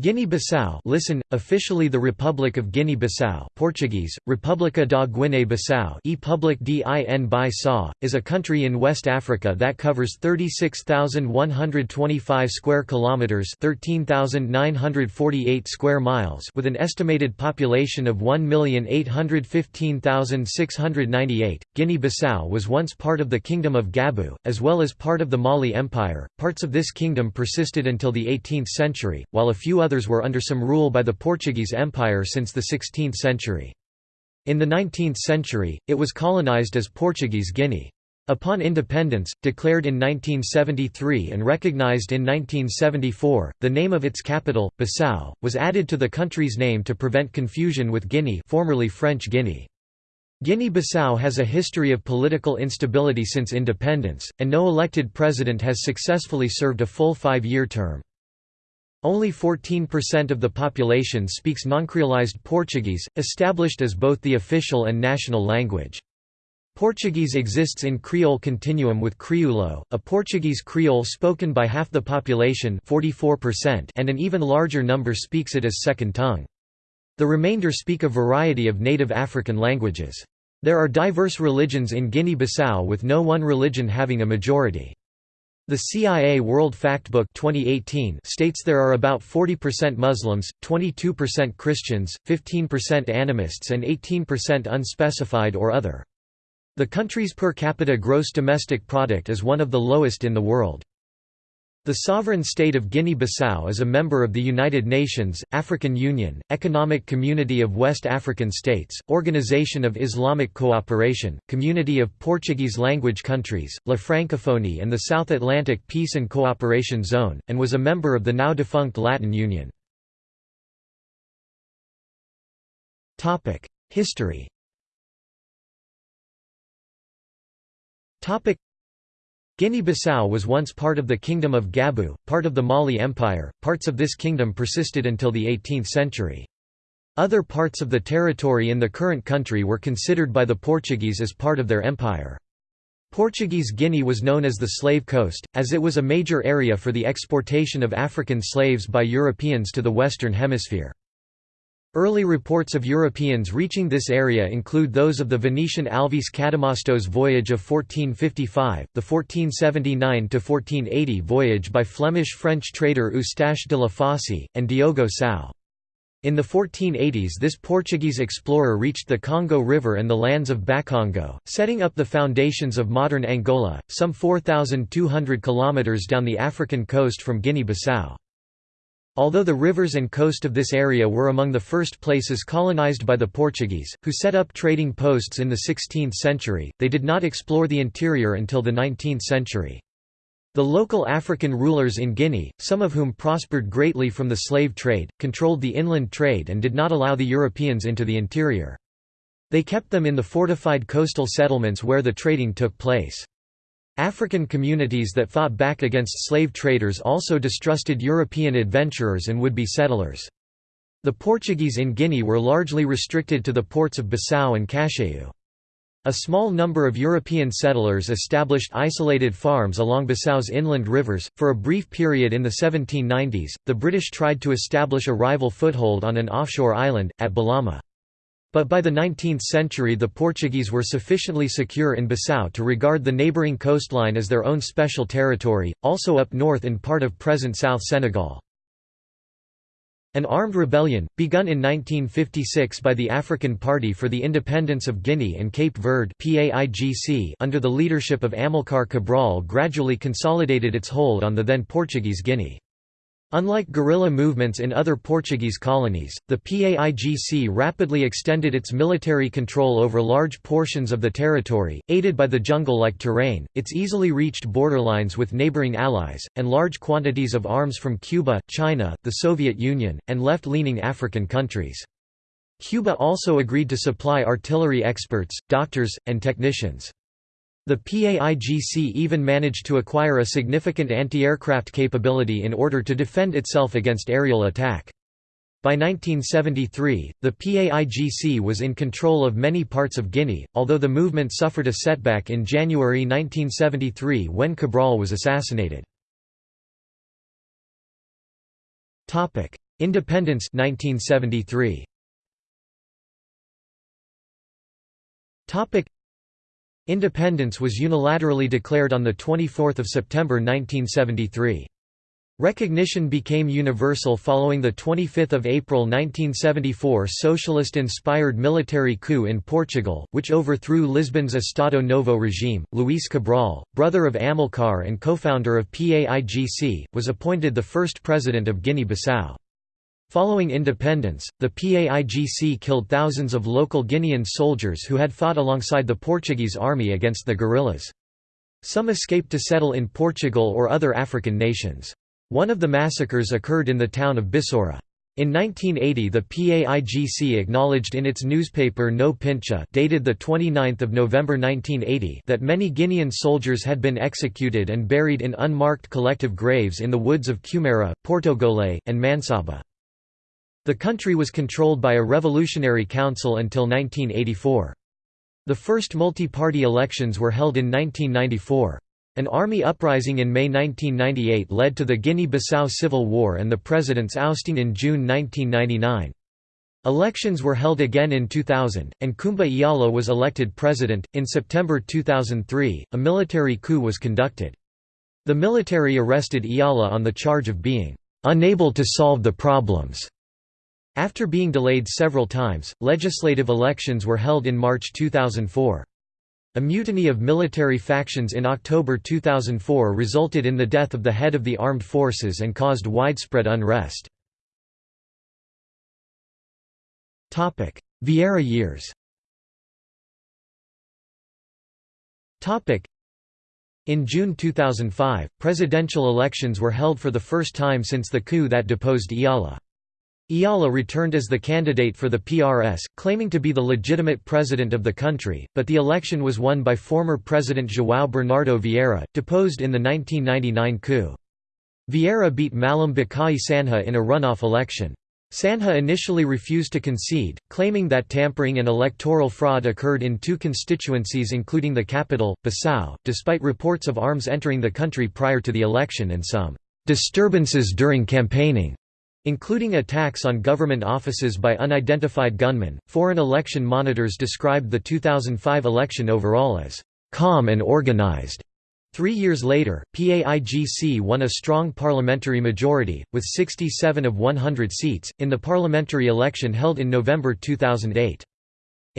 Guinea-Bissau listen, officially the Republic of Guinea-Bissau Portuguese, República da Guiné-Bissau is a country in West Africa that covers 36,125 square kilometres 13,948 square miles with an estimated population of 1,815,698. Guinea-Bissau was once part of the Kingdom of Gabu, as well as part of the Mali Empire. Parts of this kingdom persisted until the 18th century, while a few others were under some rule by the Portuguese Empire since the 16th century. In the 19th century, it was colonized as Portuguese Guinea. Upon independence, declared in 1973 and recognized in 1974, the name of its capital, Bissau, was added to the country's name to prevent confusion with Guinea formerly French Guinea. Guinea-Bissau has a history of political instability since independence, and no elected president has successfully served a full five-year term. Only 14% of the population speaks noncreolized Portuguese, established as both the official and national language. Portuguese exists in Creole continuum with Crioulo, a Portuguese Creole spoken by half the population 44% and an even larger number speaks it as second tongue. The remainder speak a variety of native African languages. There are diverse religions in Guinea-Bissau with no one religion having a majority. The CIA World Factbook 2018 states there are about 40% Muslims, 22% Christians, 15% animists and 18% unspecified or other. The country's per capita gross domestic product is one of the lowest in the world. The sovereign state of Guinea-Bissau is a member of the United Nations, African Union, Economic Community of West African States, Organization of Islamic Cooperation, Community of Portuguese-language countries, La Francophonie and the South Atlantic Peace and Cooperation Zone, and was a member of the now-defunct Latin Union. History Guinea-Bissau was once part of the Kingdom of Gabu, part of the Mali Empire. Parts of this kingdom persisted until the 18th century. Other parts of the territory in the current country were considered by the Portuguese as part of their empire. Portuguese Guinea was known as the Slave Coast, as it was a major area for the exportation of African slaves by Europeans to the Western Hemisphere. Early reports of Europeans reaching this area include those of the Venetian Alvise Cadamosto's voyage of 1455, the 1479–1480 voyage by Flemish-French trader Eustache de la Fosse, and Diogo Sau. In the 1480s this Portuguese explorer reached the Congo River and the lands of Bakongo, setting up the foundations of modern Angola, some 4,200 kilometres down the African coast from Guinea-Bissau. Although the rivers and coast of this area were among the first places colonized by the Portuguese, who set up trading posts in the 16th century, they did not explore the interior until the 19th century. The local African rulers in Guinea, some of whom prospered greatly from the slave trade, controlled the inland trade and did not allow the Europeans into the interior. They kept them in the fortified coastal settlements where the trading took place. African communities that fought back against slave traders also distrusted European adventurers and would-be settlers. The Portuguese in Guinea were largely restricted to the ports of Bissau and Cacheu. A small number of European settlers established isolated farms along Bissau's inland rivers. For a brief period in the 1790s, the British tried to establish a rival foothold on an offshore island, at Bolama. But by the 19th century the Portuguese were sufficiently secure in Bissau to regard the neighbouring coastline as their own special territory, also up north in part of present South Senegal. An armed rebellion, begun in 1956 by the African Party for the Independence of Guinea and Cape Verde under the leadership of Amilcar Cabral gradually consolidated its hold on the then Portuguese Guinea. Unlike guerrilla movements in other Portuguese colonies, the PAIGC rapidly extended its military control over large portions of the territory, aided by the jungle-like terrain, its easily reached borderlines with neighboring allies, and large quantities of arms from Cuba, China, the Soviet Union, and left-leaning African countries. Cuba also agreed to supply artillery experts, doctors, and technicians. The PAIGC even managed to acquire a significant anti-aircraft capability in order to defend itself against aerial attack. By 1973, the PAIGC was in control of many parts of Guinea, although the movement suffered a setback in January 1973 when Cabral was assassinated. Independence 1973. Independence was unilaterally declared on the 24th of September 1973. Recognition became universal following the 25th of April 1974 socialist-inspired military coup in Portugal, which overthrew Lisbon's Estado Novo regime. Luís Cabral, brother of Amilcar and co-founder of PAIGC, was appointed the first president of Guinea-Bissau. Following independence, the PAIGC killed thousands of local Guinean soldiers who had fought alongside the Portuguese army against the guerrillas. Some escaped to settle in Portugal or other African nations. One of the massacres occurred in the town of Bissoura. In 1980 the PAIGC acknowledged in its newspaper No Pincha dated 29 November 1980 that many Guinean soldiers had been executed and buried in unmarked collective graves in the woods of Cumara, Portogolé, and Mansaba. The country was controlled by a revolutionary council until 1984. The first multi-party elections were held in 1994. An army uprising in May 1998 led to the Guinea-Bissau Civil War and the president's ousting in June 1999. Elections were held again in 2000, and Kumba Iala was elected president. In September 2003, a military coup was conducted. The military arrested Iala on the charge of being unable to solve the problems after being delayed several times, legislative elections were held in March 2004. A mutiny of military factions in October 2004 resulted in the death of the head of the armed forces and caused widespread unrest. Vieira years in June 2005, presidential elections were held for the first time since the coup that deposed Iala. Iala returned as the candidate for the PRS, claiming to be the legitimate president of the country, but the election was won by former President João Bernardo Vieira, deposed in the 1999 coup. Vieira beat Malam Bacai Sanha in a runoff election. Sanha initially refused to concede, claiming that tampering and electoral fraud occurred in two constituencies including the capital, Bissau, despite reports of arms entering the country prior to the election and some disturbances during campaigning. Including attacks on government offices by unidentified gunmen, foreign election monitors described the 2005 election overall as calm and organized. Three years later, PAIGC won a strong parliamentary majority, with 67 of 100 seats, in the parliamentary election held in November 2008.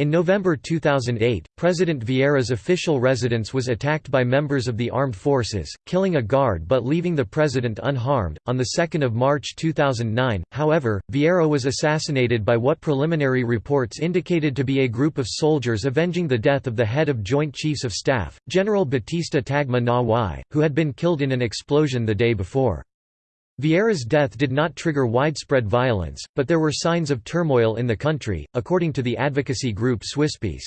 In November 2008, President Vieira's official residence was attacked by members of the armed forces, killing a guard but leaving the president unharmed. On the 2nd of March 2009, however, Vieira was assassinated by what preliminary reports indicated to be a group of soldiers avenging the death of the head of Joint Chiefs of Staff, General Batista Tagme Na who had been killed in an explosion the day before. Vieira's death did not trigger widespread violence, but there were signs of turmoil in the country, according to the advocacy group Swisspeace.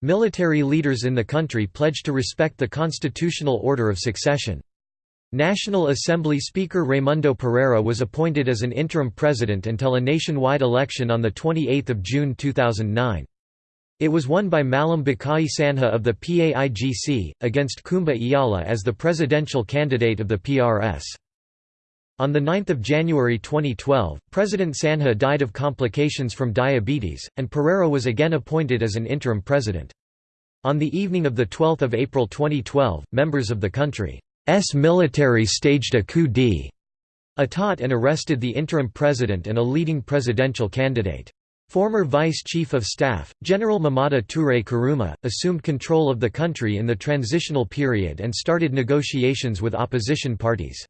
Military leaders in the country pledged to respect the constitutional order of succession. National Assembly Speaker Raimundo Pereira was appointed as an interim president until a nationwide election on 28 June 2009. It was won by Malam Bacai Sanha of the PAIGC, against Kumba Iala as the presidential candidate of the PRS. On 9 January 2012, President Sanha died of complications from diabetes, and Pereira was again appointed as an interim president. On the evening of 12 April 2012, members of the country's military staged a coup d'état and arrested the interim president and a leading presidential candidate. Former Vice Chief of Staff, General Mamada Touré Kourouma, assumed control of the country in the transitional period and started negotiations with opposition parties.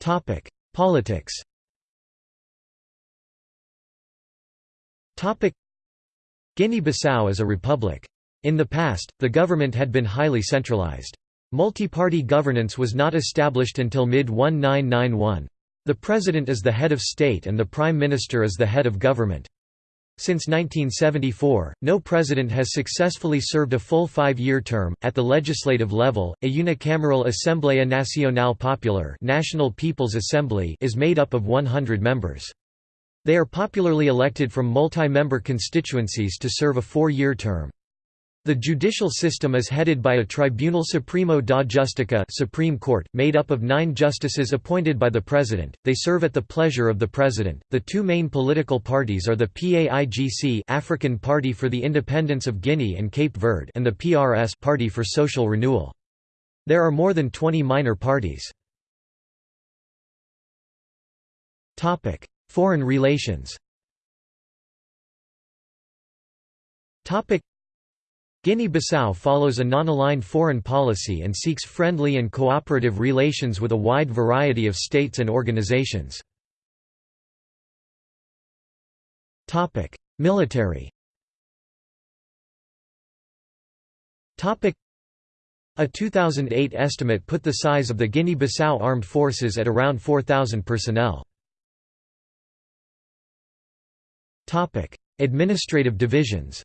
Topic: Politics. Topic: Guinea-Bissau is a republic. In the past, the government had been highly centralized. Multi-party governance was not established until mid-1991. The president is the head of state and the prime minister is the head of government. Since 1974, no president has successfully served a full five-year term. At the legislative level, a unicameral Assembleia Nacional Popular National People's Assembly is made up of 100 members. They are popularly elected from multi-member constituencies to serve a four-year term. The judicial system is headed by a Tribunal Supremo da Justica Supreme Court, made up of nine justices appointed by the President. They serve at the pleasure of the President. The two main political parties are the PAIGC African Party for the Independence of Guinea and Cape Verde and the PRS Party for Social Renewal. There are more than 20 minor parties. Topic: Foreign relations Guinea-Bissau follows a non-aligned foreign policy and seeks friendly and cooperative relations with a wide variety of states and organizations. Military A 2008 estimate put the size of the Guinea-Bissau armed forces at around 4,000 personnel. Administrative divisions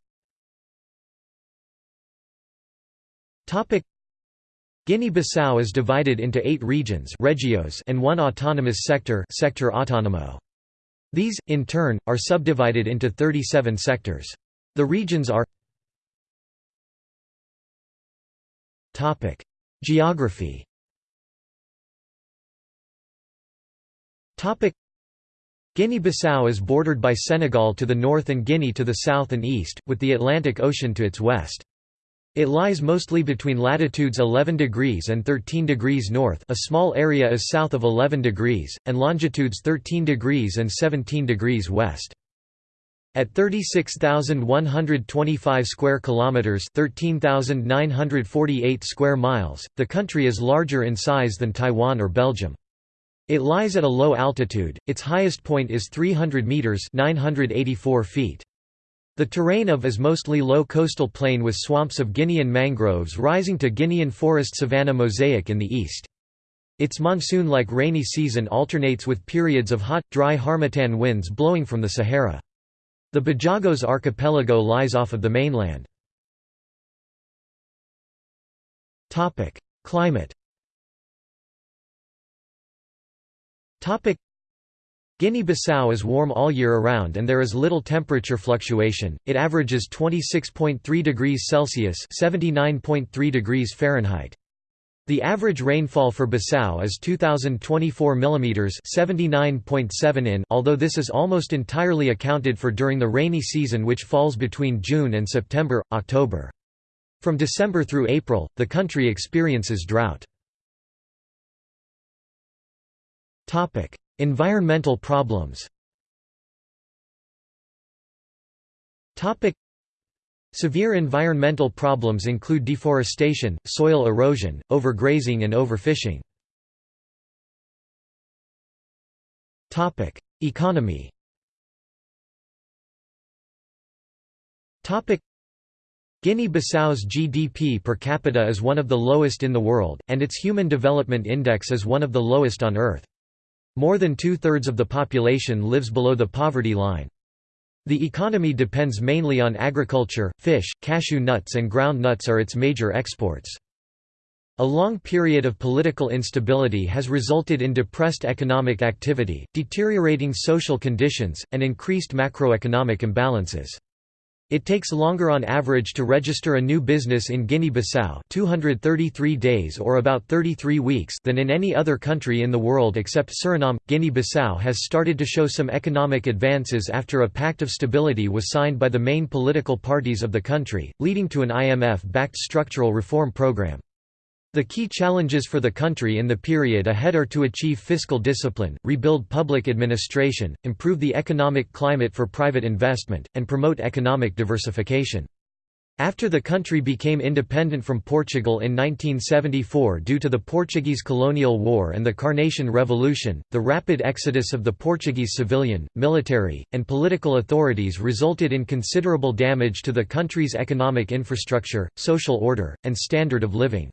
Guinea-Bissau is divided into eight regions regios and one autonomous sector sector autonomo. These, in turn, are subdivided into 37 sectors. The regions are Geography Guinea-Bissau is bordered by Senegal to the north and Guinea to the south and east, with the Atlantic Ocean to its west. It lies mostly between latitudes 11 degrees and 13 degrees north a small area is south of 11 degrees, and longitudes 13 degrees and 17 degrees west. At 36,125 square kilometers, 13,948 square miles, the country is larger in size than Taiwan or Belgium. It lies at a low altitude. Its highest point is 300 meters, 984 feet. The terrain of is mostly low coastal plain with swamps of Guinean mangroves rising to Guinean forest savanna mosaic in the east. Its monsoon-like rainy season alternates with periods of hot, dry harmattan winds blowing from the Sahara. The Bijagos archipelago lies off of the mainland. Climate Guinea-Bissau is warm all year around and there is little temperature fluctuation, it averages 26.3 degrees Celsius (79.3 degrees Fahrenheit). The average rainfall for Bissau is 2024 mm 79.7 in although this is almost entirely accounted for during the rainy season which falls between June and September, October. From December through April, the country experiences drought. Environmental problems. Severe environmental problems include deforestation, soil erosion, overgrazing and overfishing. Economy. Guinea-Bissau's GDP per capita is one of the lowest in the world, and its Human Development Index is one of the lowest on Earth. More than two-thirds of the population lives below the poverty line. The economy depends mainly on agriculture, fish, cashew nuts and ground nuts are its major exports. A long period of political instability has resulted in depressed economic activity, deteriorating social conditions, and increased macroeconomic imbalances. It takes longer on average to register a new business in Guinea-Bissau 233 days or about 33 weeks than in any other country in the world except Suriname. Guinea-Bissau has started to show some economic advances after a pact of stability was signed by the main political parties of the country, leading to an IMF-backed structural reform program. The key challenges for the country in the period ahead are to achieve fiscal discipline, rebuild public administration, improve the economic climate for private investment, and promote economic diversification. After the country became independent from Portugal in 1974 due to the Portuguese colonial war and the Carnation Revolution, the rapid exodus of the Portuguese civilian, military, and political authorities resulted in considerable damage to the country's economic infrastructure, social order, and standard of living.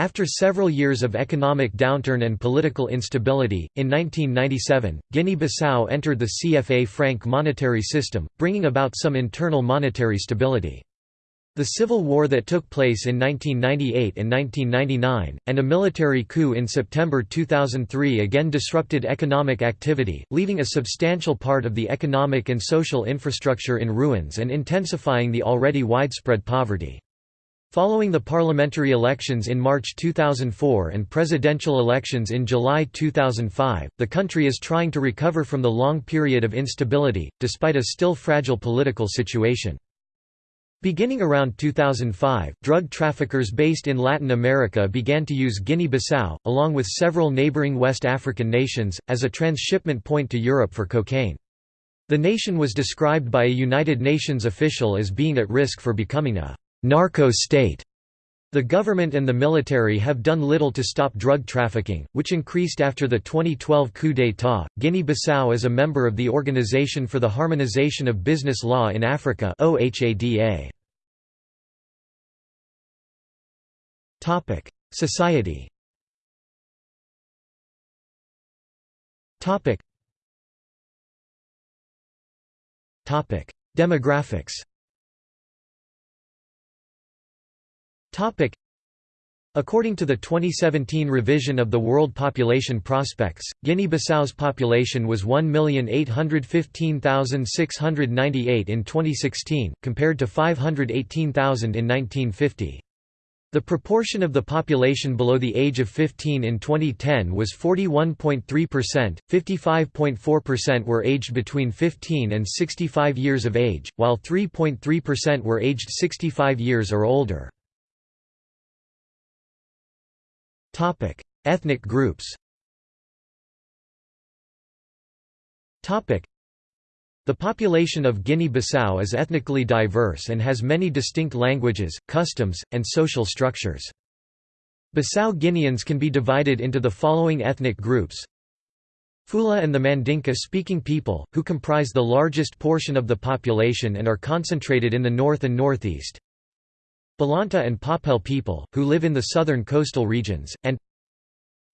After several years of economic downturn and political instability, in 1997, Guinea-Bissau entered the CFA franc monetary system, bringing about some internal monetary stability. The civil war that took place in 1998 and 1999, and a military coup in September 2003 again disrupted economic activity, leaving a substantial part of the economic and social infrastructure in ruins and intensifying the already widespread poverty. Following the parliamentary elections in March 2004 and presidential elections in July 2005, the country is trying to recover from the long period of instability, despite a still fragile political situation. Beginning around 2005, drug traffickers based in Latin America began to use Guinea-Bissau, along with several neighboring West African nations, as a transshipment point to Europe for cocaine. The nation was described by a United Nations official as being at risk for becoming a «narco state». The government and the military have done little to stop drug trafficking, which increased after the 2012 coup d'état. Guinea-Bissau is a member of the Organization for the Harmonization of Business Law in Africa (OHADA). Topic: Society. Topic. Topic: According to the 2017 revision of the World Population Prospects, Guinea-Bissau's population was 1,815,698 in 2016, compared to 518,000 in 1950. The proportion of the population below the age of 15 in 2010 was 41.3%, 55.4% were aged between 15 and 65 years of age, while 3.3% were aged 65 years or older. Topic: Ethnic groups. Topic: The population of Guinea-Bissau is ethnically diverse and has many distinct languages, customs, and social structures. Bissau Guineans can be divided into the following ethnic groups Fula and the Mandinka-speaking people, who comprise the largest portion of the population and are concentrated in the north and northeast Balanta and Papel people, who live in the southern coastal regions, and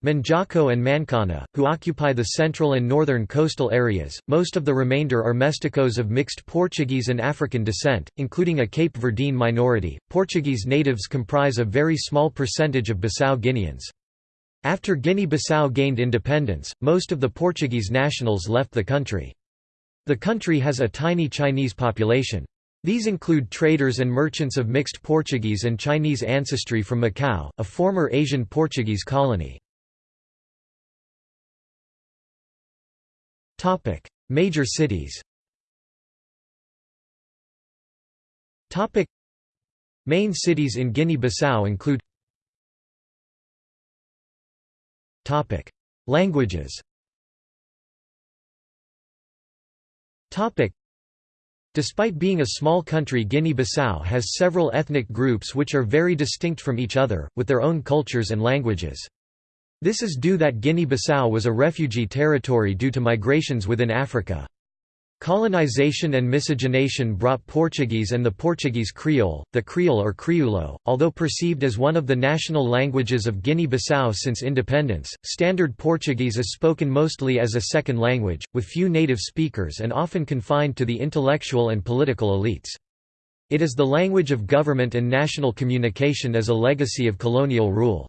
Manjaco and Mancana, who occupy the central and northern coastal areas. Most of the remainder are mesticos of mixed Portuguese and African descent, including a Cape Verdean minority. Portuguese natives comprise a very small percentage of Bissau Guineans. After Guinea-Bissau gained independence, most of the Portuguese nationals left the country. The country has a tiny Chinese population. These include traders and merchants of mixed Portuguese and Chinese ancestry from Macau, a former Asian Portuguese colony. Major cities Main cities in Guinea-Bissau include Languages Despite being a small country Guinea-Bissau has several ethnic groups which are very distinct from each other, with their own cultures and languages. This is due that Guinea-Bissau was a refugee territory due to migrations within Africa. Colonization and miscegenation brought Portuguese and the Portuguese Creole, the Creole or Crioulo, although perceived as one of the national languages of Guinea-Bissau since independence. Standard Portuguese is spoken mostly as a second language, with few native speakers and often confined to the intellectual and political elites. It is the language of government and national communication as a legacy of colonial rule.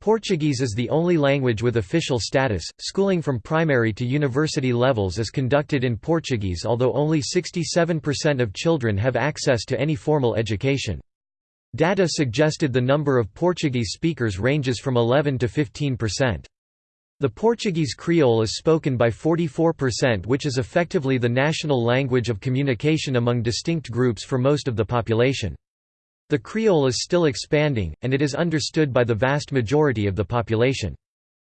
Portuguese is the only language with official status. Schooling from primary to university levels is conducted in Portuguese, although only 67% of children have access to any formal education. Data suggested the number of Portuguese speakers ranges from 11 to 15%. The Portuguese Creole is spoken by 44% which is effectively the national language of communication among distinct groups for most of the population. The Creole is still expanding, and it is understood by the vast majority of the population.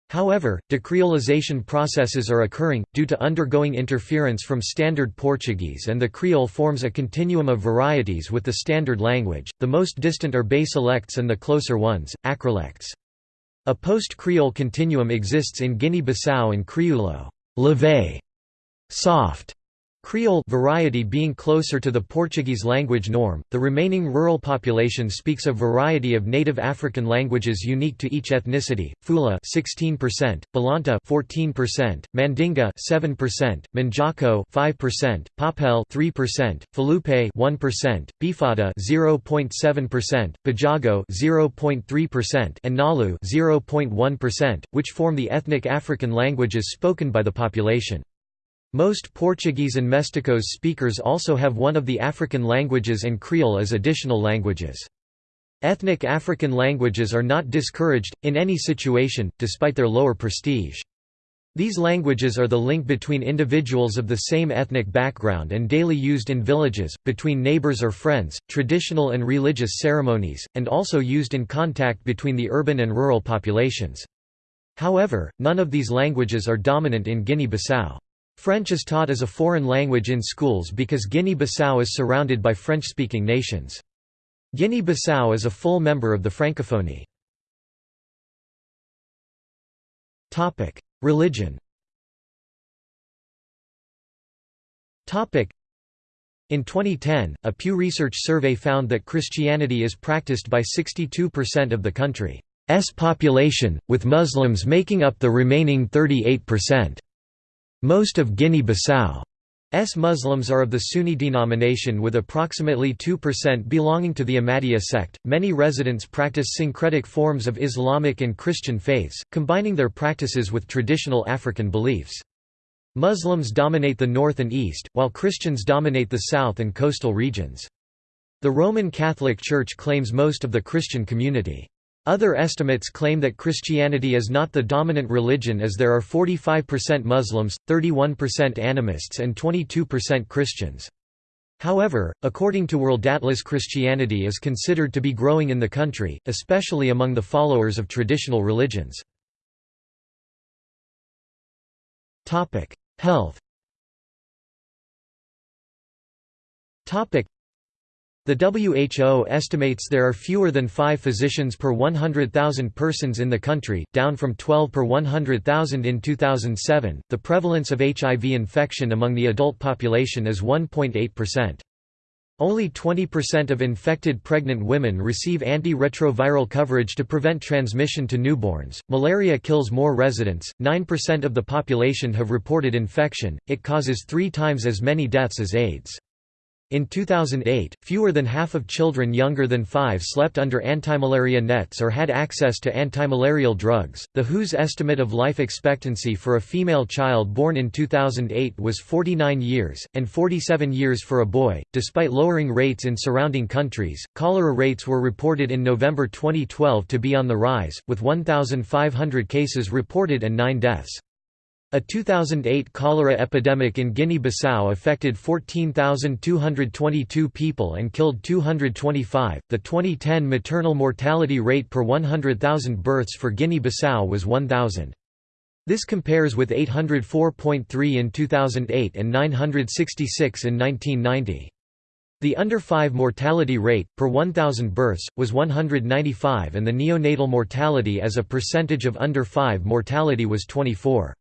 However, decreolization processes are occurring, due to undergoing interference from Standard Portuguese and the Creole forms a continuum of varieties with the Standard language, the most distant are basilects and the closer ones, acrolects. A post-Creole continuum exists in Guinea-Bissau and Crioulo leve, soft, Creole variety being closer to the Portuguese language norm, the remaining rural population speaks a variety of native African languages unique to each ethnicity: Fula 16%, Balanta 14%, Mandinga 7%, Manjaco 5%, Papel 3%, Falupe 1%, Bifada 0.7%, Bijago 0.3%, and Nalu 0.1%, which form the ethnic African languages spoken by the population. Most Portuguese and Mesticos speakers also have one of the African languages and Creole as additional languages. Ethnic African languages are not discouraged, in any situation, despite their lower prestige. These languages are the link between individuals of the same ethnic background and daily used in villages, between neighbors or friends, traditional and religious ceremonies, and also used in contact between the urban and rural populations. However, none of these languages are dominant in Guinea-Bissau. French is taught as a foreign language in schools because Guinea-Bissau is surrounded by French-speaking nations. Guinea-Bissau is a full member of the Francophonie. Religion in 2010, a Pew Research survey found that Christianity is practiced by 62% of the country's population, with Muslims making up the remaining 38%. Most of Guinea-Bissau's Muslims are of the Sunni denomination with approximately 2% belonging to the Ahmadiyya sect. Many residents practice syncretic forms of Islamic and Christian faiths, combining their practices with traditional African beliefs. Muslims dominate the north and east, while Christians dominate the south and coastal regions. The Roman Catholic Church claims most of the Christian community. Other estimates claim that Christianity is not the dominant religion as there are 45% Muslims, 31% animists and 22% Christians. However, according to World Atlas Christianity is considered to be growing in the country, especially among the followers of traditional religions. Health the WHO estimates there are fewer than five physicians per 100,000 persons in the country, down from 12 per 100,000 in 2007. The prevalence of HIV infection among the adult population is 1.8%. Only 20% of infected pregnant women receive anti-retroviral coverage to prevent transmission to newborns. Malaria kills more residents. 9% of the population have reported infection. It causes 3 times as many deaths as AIDS. In 2008, fewer than half of children younger than 5 slept under antimalaria nets or had access to antimalarial drugs. The WHO's estimate of life expectancy for a female child born in 2008 was 49 years, and 47 years for a boy. Despite lowering rates in surrounding countries, cholera rates were reported in November 2012 to be on the rise, with 1,500 cases reported and 9 deaths. A 2008 cholera epidemic in Guinea-Bissau affected 14,222 people and killed 225. The 2010 maternal mortality rate per 100,000 births for Guinea-Bissau was 1,000. This compares with 804.3 in 2008 and 966 in 1990. The under 5 mortality rate, per 1,000 births, was 195 and the neonatal mortality as a percentage of under 5 mortality was 24.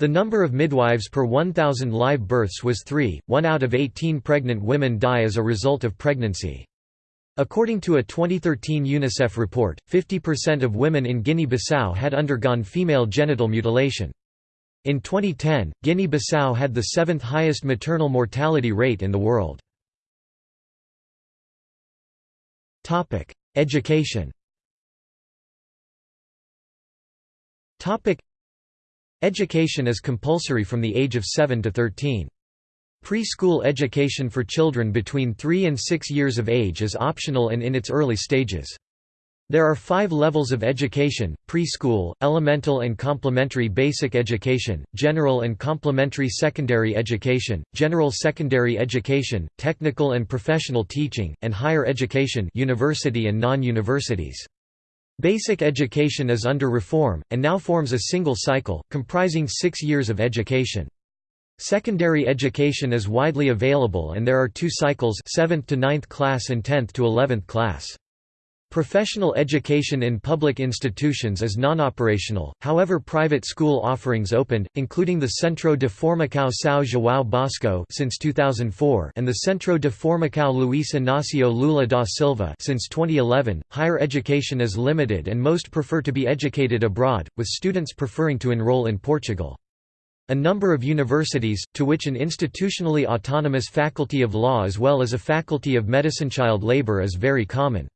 The number of midwives per 1,000 live births was 3, 1 out of 18 pregnant women die as a result of pregnancy. According to a 2013 UNICEF report, 50% of women in Guinea-Bissau had undergone female genital mutilation. In 2010, Guinea-Bissau had the seventh highest maternal mortality rate in the world. Education Education is compulsory from the age of 7 to 13. Preschool education for children between 3 and 6 years of age is optional and in its early stages. There are five levels of education, preschool, elemental and complementary basic education, general and complementary secondary education, general secondary education, technical and professional teaching, and higher education university and non-universities. Basic education is under reform, and now forms a single cycle, comprising six years of education. Secondary education is widely available and there are two cycles 7th to 9th class and 10th to 11th class. Professional education in public institutions is non-operational, however private school offerings opened, including the Centro de Formação São João Bosco since 2004 and the Centro de Formação Luís Inácio Lula da Silva since 2011. Higher education is limited and most prefer to be educated abroad, with students preferring to enroll in Portugal. A number of universities, to which an institutionally autonomous faculty of law as well as a faculty of medicine child labor is very common.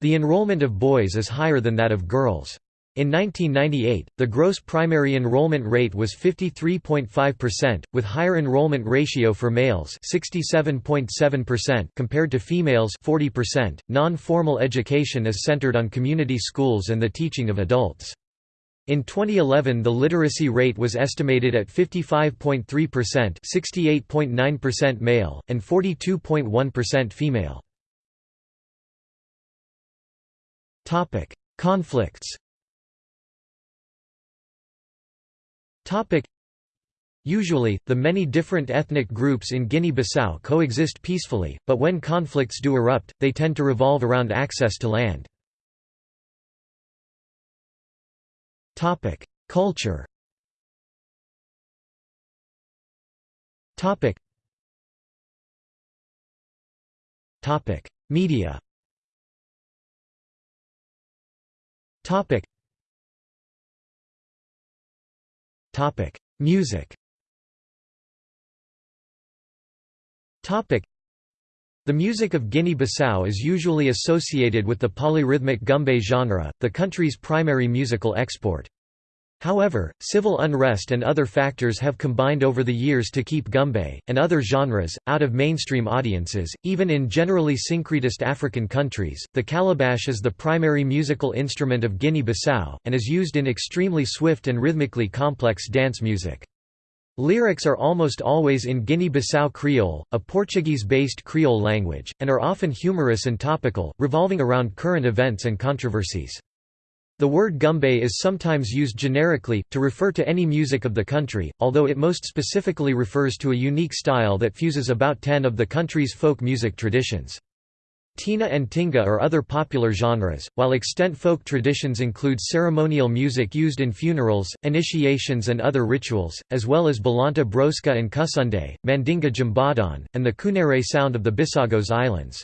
The enrollment of boys is higher than that of girls. In 1998, the gross primary enrollment rate was 53.5%, with higher enrollment ratio for males 67.7% compared to females 40%. Non-formal education is centered on community schools and the teaching of adults. In 2011 the literacy rate was estimated at 55.3% 68.9% male, and 42.1% female. Topic: Conflicts. Topic: Usually, the many different ethnic groups in Guinea-Bissau coexist peacefully, but when conflicts do erupt, they tend to revolve around access to land. Topic: Culture. Topic. Topic: Media. Topic. Topic. Music. Topic. The music of Guinea-Bissau is usually associated with the polyrhythmic gumbe genre, the country's primary musical export. However, civil unrest and other factors have combined over the years to keep gumbe, and other genres, out of mainstream audiences. Even in generally syncretist African countries, the calabash is the primary musical instrument of Guinea Bissau, and is used in extremely swift and rhythmically complex dance music. Lyrics are almost always in Guinea-Bissau Creole, a Portuguese-based Creole language, and are often humorous and topical, revolving around current events and controversies. The word gumbe is sometimes used generically, to refer to any music of the country, although it most specifically refers to a unique style that fuses about ten of the country's folk music traditions. Tina and Tinga are other popular genres, while extant folk traditions include ceremonial music used in funerals, initiations and other rituals, as well as Balanta Broska and Kusunde, Mandinga Jimbadan, and the Kunere sound of the Bijagos Islands.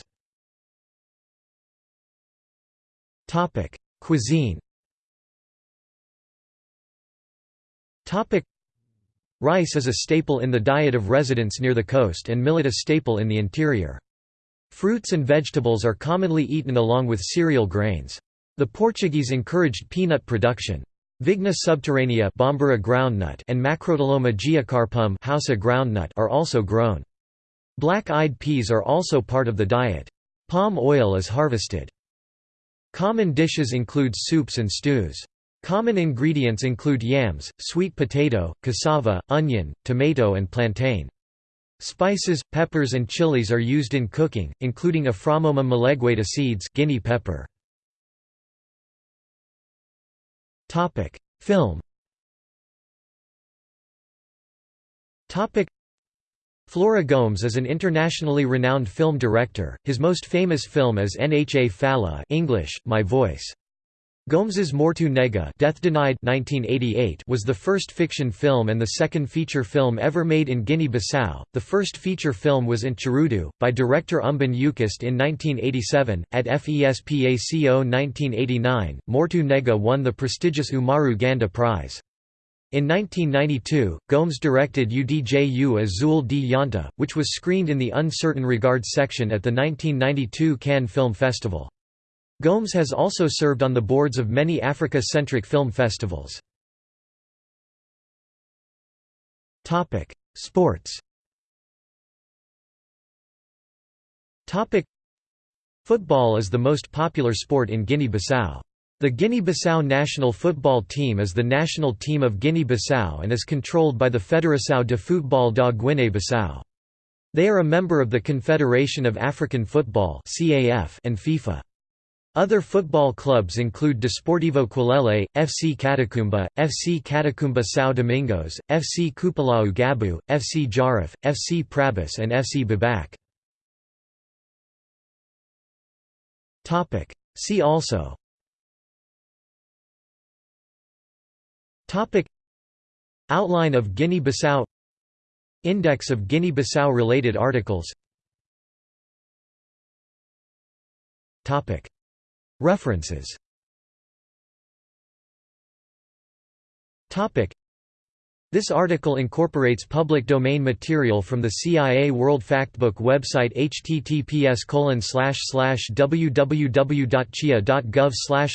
Cuisine Topic Rice is a staple in the diet of residents near the coast and millet a staple in the interior. Fruits and vegetables are commonly eaten along with cereal grains. The Portuguese encouraged peanut production. Vigna subterranea Bambara groundnut and Macrotyloma geocarpum Hausa groundnut are also grown. Black-eyed peas are also part of the diet. Palm oil is harvested. Common dishes include soups and stews. Common ingredients include yams, sweet potato, cassava, onion, tomato and plantain. Spices, peppers and chilies are used in cooking, including Aframomum melegueta seeds guinea pepper. Film Flora Gomes is an internationally renowned film director. His most famous film is Nha Fala English, My Voice. Gomes's Mortu Nega Death Denied 1988 was the first fiction film and the second feature film ever made in Guinea-Bissau. The first feature film was Ntjurudu, by director Umban Eucaste in 1987. At FESPACO 1989, Mortu Nega won the prestigious Umaru Ganda Prize. In 1992, Gomes directed Udju Azul de Yanta, which was screened in the Uncertain Regards section at the 1992 Cannes Film Festival. Gomes has also served on the boards of many Africa-centric film festivals. Sports Football is the most popular sport in Guinea-Bissau. The Guinea-Bissau national football team is the national team of Guinea-Bissau and is controlled by the Fédération de Football da Guinée-Bissau. They are a member of the Confederation of African Football and FIFA. Other football clubs include Desportivo Quilele, FC Catacumba, FC Catacumba São Domingos, FC Cupulau Gabu, FC Jarif, FC Prabas and FC Babac. See also. Topic. Outline of Guinea-Bissau. Index of Guinea-Bissau related articles. Topic References. This article incorporates public domain material from the CIA World Factbook website https www.cia.gov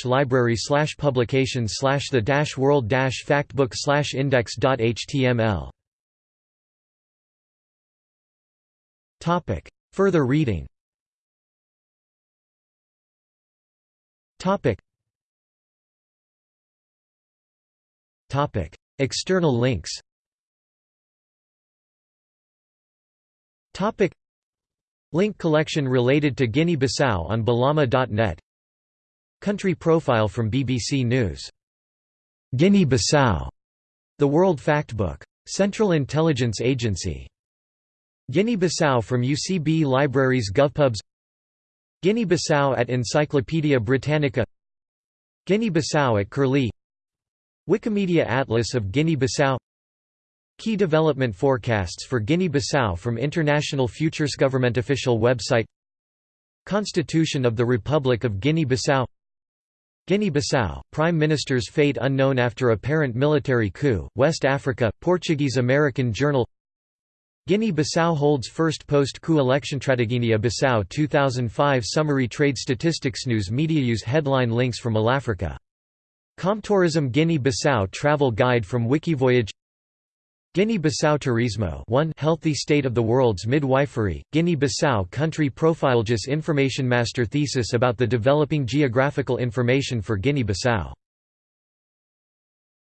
library publications the world factbook index.html Further reading External links Topic. Link collection related to Guinea-Bissau on Balama.net Country profile from BBC News. Guinea-Bissau. The World Factbook. Central Intelligence Agency. Guinea-Bissau from UCB Libraries GovPubs Guinea-Bissau at Encyclopædia Britannica Guinea-Bissau at Curlie Wikimedia Atlas of Guinea-Bissau Key development forecasts for Guinea-Bissau from International Futures Government official website Constitution of the Republic of Guinea-Bissau Guinea-Bissau, Prime Minister's fate unknown after apparent military coup, West Africa, Portuguese-American Journal Guinea-Bissau holds first post-coup election Guinea-Bissau 2005 Summary Trade Statistics News Media use headline links from AllAfrica. Comtourism Guinea-Bissau Travel Guide from Wikivoyage Guinea-Bissau Turismo 1 Healthy State of the World's Midwifery, Guinea-Bissau Country Profile Just Information Master Thesis about the developing geographical information for Guinea-Bissau